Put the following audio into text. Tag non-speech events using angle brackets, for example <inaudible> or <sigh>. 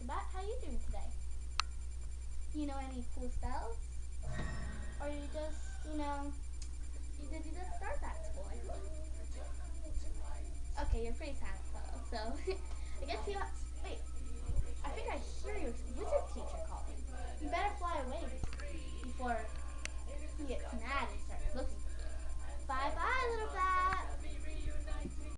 us about how you doing today. You know any cool spells? Or you just, you know, did you just start that? Okay, you're pretty satisfied, so <laughs> I guess you have, wait, I think I hear your wizard teacher calling. You better fly away before he gets mad